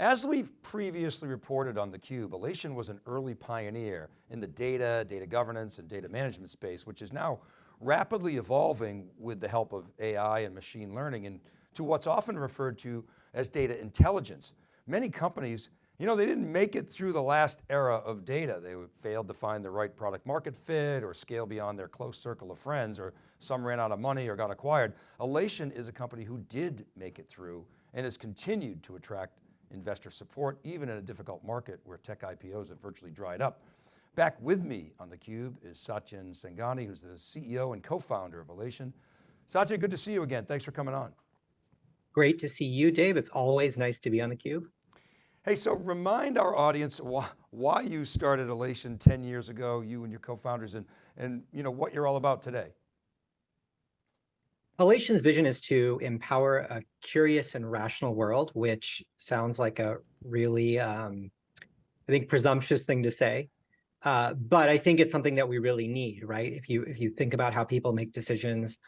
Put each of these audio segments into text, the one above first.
As we've previously reported on theCUBE, Alation was an early pioneer in the data, data governance, and data management space, which is now rapidly evolving with the help of AI and machine learning and to what's often referred to as data intelligence. Many companies, you know, they didn't make it through the last era of data. They failed to find the right product market fit or scale beyond their close circle of friends, or some ran out of money or got acquired. Alation is a company who did make it through and has continued to attract investor support, even in a difficult market where tech IPOs have virtually dried up. Back with me on theCUBE is Satyen Sangani, who's the CEO and co-founder of Alation. Satya, good to see you again. Thanks for coming on. Great to see you, Dave. It's always nice to be on theCUBE. Hey, so remind our audience why, why you started Alation 10 years ago, you and your co-founders, and, and you know, what you're all about today. Alation's vision is to empower a curious and rational world, which sounds like a really, um, I think, presumptuous thing to say. Uh, but I think it's something that we really need, right? If you if you think about how people make decisions,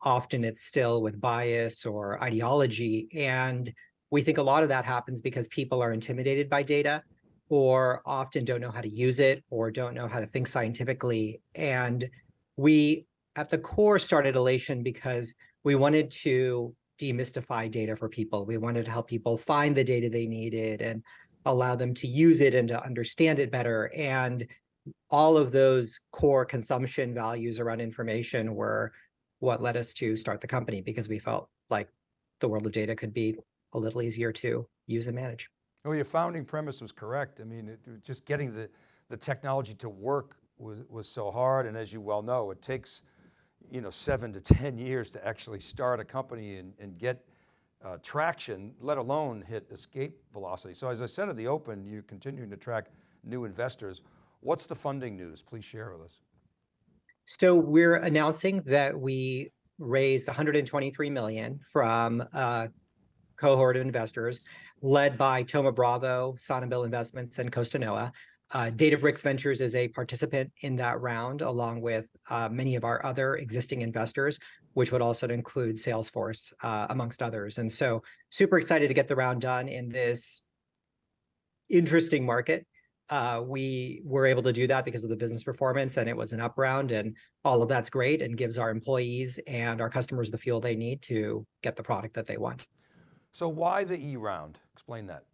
often it's still with bias or ideology. And we think a lot of that happens because people are intimidated by data or often don't know how to use it or don't know how to think scientifically. And we, at the core, started Alation because we wanted to demystify data for people. We wanted to help people find the data they needed and allow them to use it and to understand it better. And all of those core consumption values around information were what led us to start the company because we felt like the world of data could be a little easier to use and manage. Well, your founding premise was correct. I mean, it, just getting the, the technology to work was, was so hard. And as you well know, it takes, you know, seven to 10 years to actually start a company and, and get uh, traction, let alone hit escape velocity. So as I said at the open, you're continuing to track new investors. What's the funding news? Please share with us. So we're announcing that we raised 123 million from a cohort of investors led by Thoma Bravo, Sanabil Investments, and Costa Costanoa. Uh, Databricks Ventures is a participant in that round, along with uh, many of our other existing investors, which would also include Salesforce, uh, amongst others. And so super excited to get the round done in this interesting market uh, we were able to do that because of the business performance and it was an up round and all of that's great and gives our employees and our customers the fuel they need to get the product that they want. So why the E round? Explain that.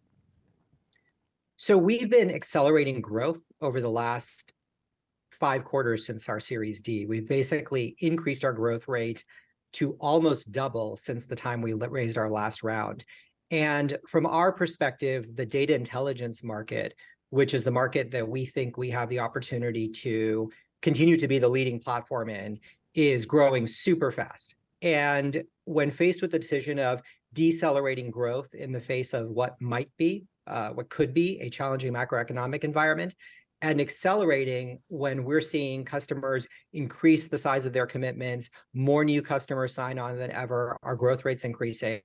So we've been accelerating growth over the last five quarters since our Series D. We've basically increased our growth rate to almost double since the time we raised our last round. And from our perspective, the data intelligence market which is the market that we think we have the opportunity to continue to be the leading platform in, is growing super fast. And when faced with the decision of decelerating growth in the face of what might be, uh, what could be a challenging macroeconomic environment, and accelerating when we're seeing customers increase the size of their commitments, more new customers sign on than ever, our growth rates increasing,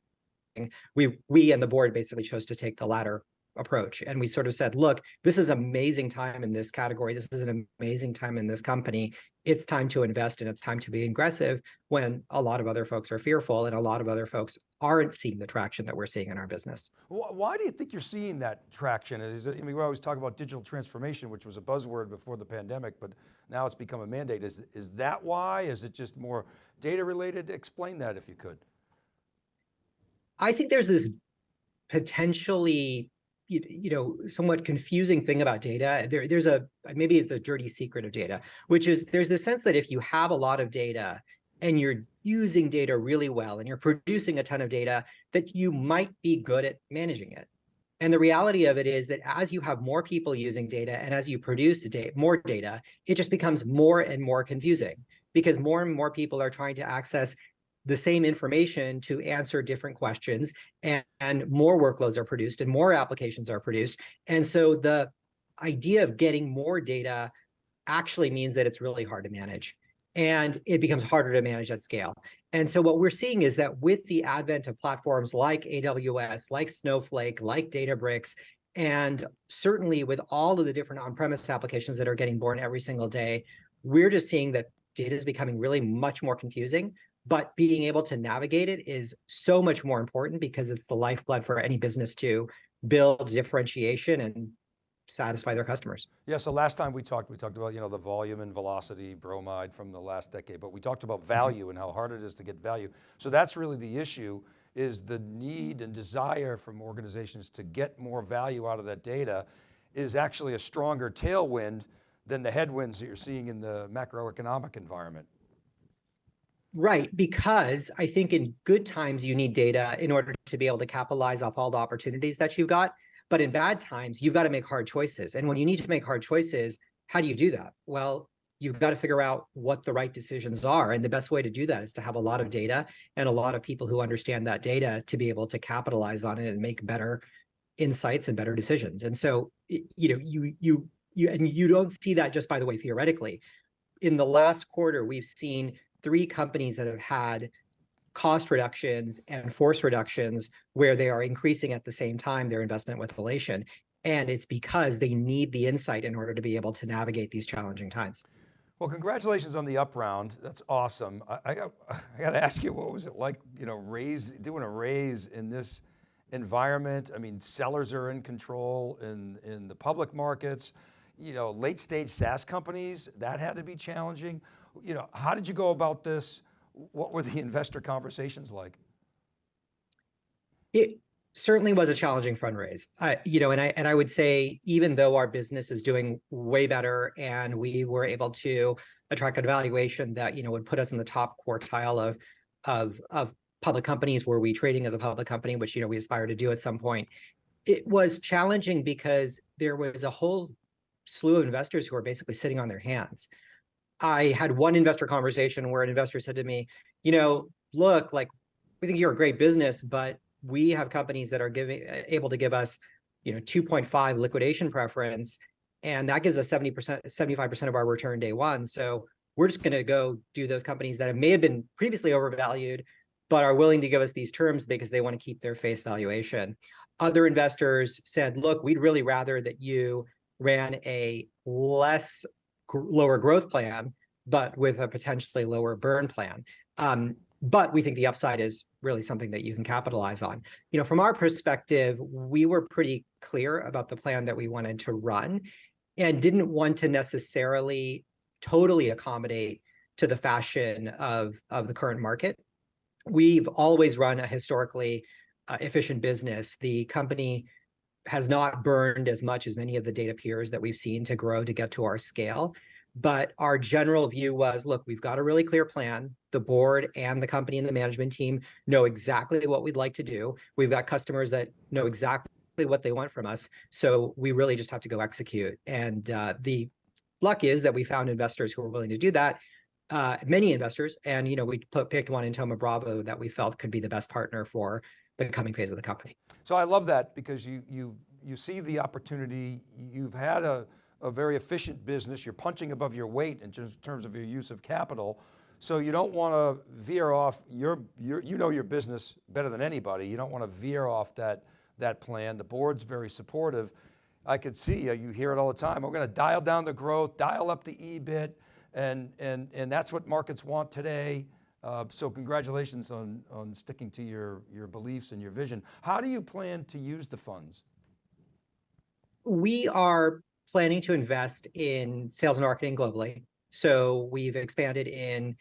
we we and the board basically chose to take the latter approach. And we sort of said, look, this is amazing time in this category. This is an amazing time in this company. It's time to invest and it's time to be aggressive when a lot of other folks are fearful and a lot of other folks aren't seeing the traction that we're seeing in our business. Why do you think you're seeing that traction? Is it, I mean, we always talk about digital transformation, which was a buzzword before the pandemic, but now it's become a mandate. Is, is that why? Is it just more data related? Explain that if you could. I think there's this potentially you, know, somewhat confusing thing about data. There, there's a, maybe it's a dirty secret of data, which is there's the sense that if you have a lot of data and you're using data really well and you're producing a ton of data, that you might be good at managing it. And the reality of it is that as you have more people using data and as you produce more data, it just becomes more and more confusing because more and more people are trying to access the same information to answer different questions and, and more workloads are produced and more applications are produced. And so the idea of getting more data actually means that it's really hard to manage and it becomes harder to manage at scale. And so what we're seeing is that with the advent of platforms like AWS, like Snowflake, like Databricks, and certainly with all of the different on-premise applications that are getting born every single day, we're just seeing that data is becoming really much more confusing, but being able to navigate it is so much more important because it's the lifeblood for any business to build differentiation and satisfy their customers. Yeah, so last time we talked, we talked about, you know, the volume and velocity bromide from the last decade, but we talked about mm-hmm. value and how hard it is to get value. So that's really the issue is the need and desire from organizations to get more value out of that data is actually a stronger tailwind than the headwinds that you're seeing in the macroeconomic environment. Right, because I think in good times you need data in order to be able to capitalize off all the opportunities that you've got. But in bad times, you've got to make hard choices. And when you need to make hard choices, how do you do that? Well, you've got to figure out what the right decisions are. And the best way to do that is to have a lot of data and a lot of people who understand that data to be able to capitalize on it and make better insights and better decisions. And so, you know, you you you and you don't see that just by the way theoretically. In the last quarter, we've seen three companies that have had cost reductions and force reductions where they are increasing at the same time their investment with Alation. And it's because they need the insight in order to be able to navigate these challenging times. Well, congratulations on the up round. That's awesome. I, I, got, I got to ask you, what was it like, you know, raise, doing a raise in this environment? I mean, sellers are in control in, in the public markets, you know, late stage SaaS companies, that had to be challenging. You know, how did you go about this? What were the investor conversations like? It certainly was a challenging fundraise. Uh, you know, and I and I would say even though our business is doing way better and we were able to attract a valuation that you know would put us in the top quartile of of of public companies were we trading as a public company, which you know we aspire to do at some point. It was challenging because there was a whole slew of investors who are basically sitting on their hands. I had one investor conversation where an investor said to me, you know, look, like we think you're a great business, but we have companies that are giving uh, able to give us, you know, 2.5 liquidation preference, and that gives us 70%, 75% of our return day one. So we're just going to go do those companies that may have been previously overvalued, but are willing to give us these terms because they want to keep their face valuation. Other investors said, look, we'd really rather that you ran a less lower growth plan, but with a potentially lower burn plan. Um, but we think the upside is really something that you can capitalize on. You know, from our perspective, we were pretty clear about the plan that we wanted to run and didn't want to necessarily totally accommodate to the fashion of, of the current market. We've always run a historically uh, efficient business. The company has not burned as much as many of the data peers that we've seen to grow to get to our scale. But our general view was, look, we've got a really clear plan. The board and the company and the management team know exactly what we'd like to do. We've got customers that know exactly what they want from us. So we really just have to go execute. And uh, the luck is that we found investors who were willing to do that. Uh, many investors, and you know, we put, picked one in Thoma Bravo that we felt could be the best partner for the coming phase of the company. So I love that because you you you see the opportunity. You've had a a very efficient business. You're punching above your weight in terms of your use of capital. So you don't want to veer off your, your, you know your business better than anybody. You don't want to veer off that, that plan. The board's very supportive. I could see, uh, you hear it all the time. We're going to dial down the growth, dial up the EBIT, and, and, and that's what markets want today. Uh, so congratulations on, on sticking to your, your beliefs and your vision. How do you plan to use the funds? We are planning to invest in sales and marketing globally. So we've expanded in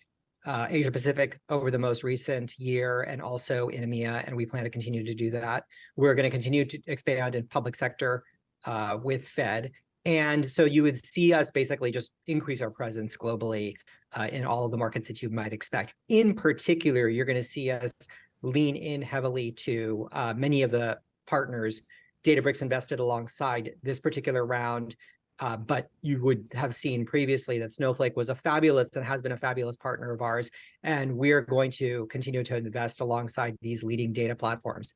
uh, Asia Pacific over the most recent year and also in EMEA, and we plan to continue to do that. We're going to continue to expand in public sector uh, with Fed. And so you would see us basically just increase our presence globally uh, in all of the markets that you might expect. In particular, you're going to see us lean in heavily to uh, many of the partners Databricks invested alongside this particular round, uh, but you would have seen previously that Snowflake was a fabulous and has been a fabulous partner of ours, and we're going to continue to invest alongside these leading data platforms.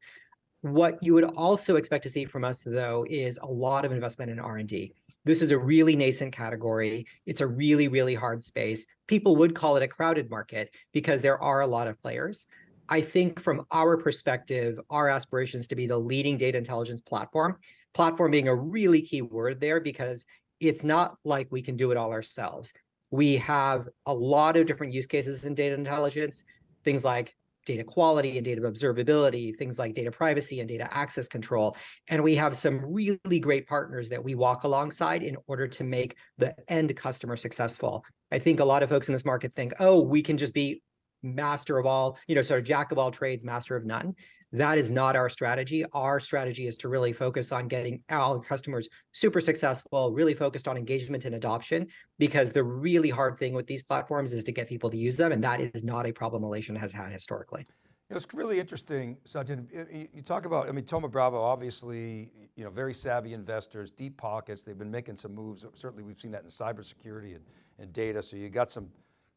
What you would also expect to see from us, though, is a lot of investment in R&D. This is a really nascent category. It's a really, really hard space. People would call it a crowded market because there are a lot of players. I think from our perspective, our aspirations to be the leading data intelligence platform, platform being a really key word there because it's not like we can do it all ourselves. We have a lot of different use cases in data intelligence, things like data quality and data observability, things like data privacy and data access control. And we have some really great partners that we walk alongside in order to make the end customer successful. I think a lot of folks in this market think, oh, we can just be master of all, you know, sort of jack of all trades, master of none. That is not our strategy. Our strategy is to really focus on getting our customers super successful, really focused on engagement and adoption, because the really hard thing with these platforms is to get people to use them. And that is not a problem Alation has had historically. It's really interesting, Sajid, you- talk about, I mean, Thoma Bravo, obviously, you know, very savvy investors, deep pockets. They've been making some moves. Certainly we've seen that in cybersecurity and, and data. So you got some,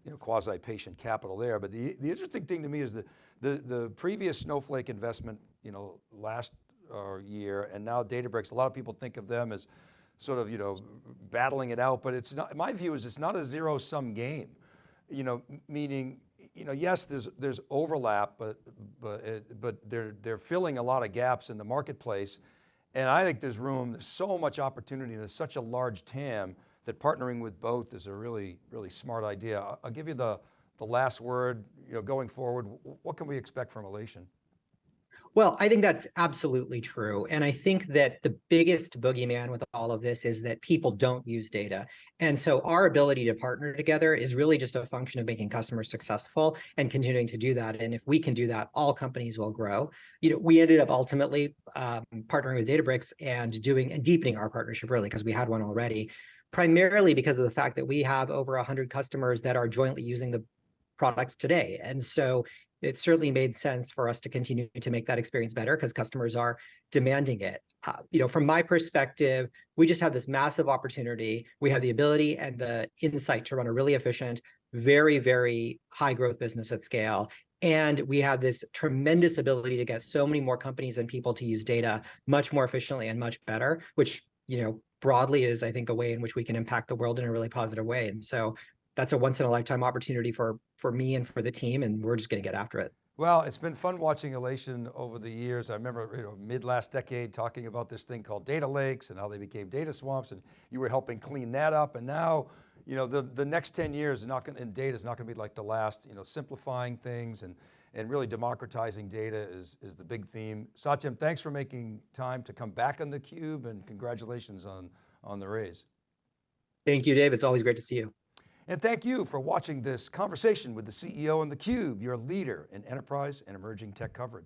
you know, quasi-patient capital there. But the, the interesting thing to me is the, the previous Snowflake investment, you know, last uh, year and now Databricks, a lot of people think of them as sort of, you know, battling it out, but it's not, my view is it's not a zero sum game, you know, meaning, you know, yes, there's, there's overlap, but, but, it, but they're, they're filling a lot of gaps in the marketplace. And I think there's room, there's so much opportunity, and there's such a large TAM that partnering with both is a really, really smart idea. I'll, give you the, the last word, you know, going forward, what can we expect from Alation? Well, I think that's absolutely true. And I think that the biggest boogeyman with all of this is that people don't use data. And so our ability to partner together is really just a function of making customers successful and continuing to do that. And if we can do that, all companies will grow. You know, we ended up ultimately um, partnering with Databricks and doing and deepening our partnership really because we had one already, primarily because of the fact that we have over 100 customers that are jointly using the products today. And so it certainly made sense for us to continue to make that experience better because customers are demanding it. Uh, you know, from my perspective, we just have this massive opportunity. We have the ability and the insight to run a really efficient, very, very high growth business at scale. And we have this tremendous ability to get so many more companies and people to use data much more efficiently and much better, which, you know, broadly is, I think, a way in which we can impact the world in a really positive way. And so that's a once in a lifetime opportunity for, for me and for the team. And we're just going to get after it. Well, it's been fun watching Alation over the years. I remember you know, mid last decade talking about this thing called data lakes and how they became data swamps and you were helping clean that up. And now, you know, the, the next 10 years not going in data is not going to be like the last, you know, simplifying things and, and really democratizing data is, is the big theme. Satya, thanks for making time to come back on theCUBE and congratulations on, on the raise. Thank you, Dave. It's always great to see you. And thank you for watching this conversation with the CEO and theCUBE, your leader in enterprise and emerging tech coverage.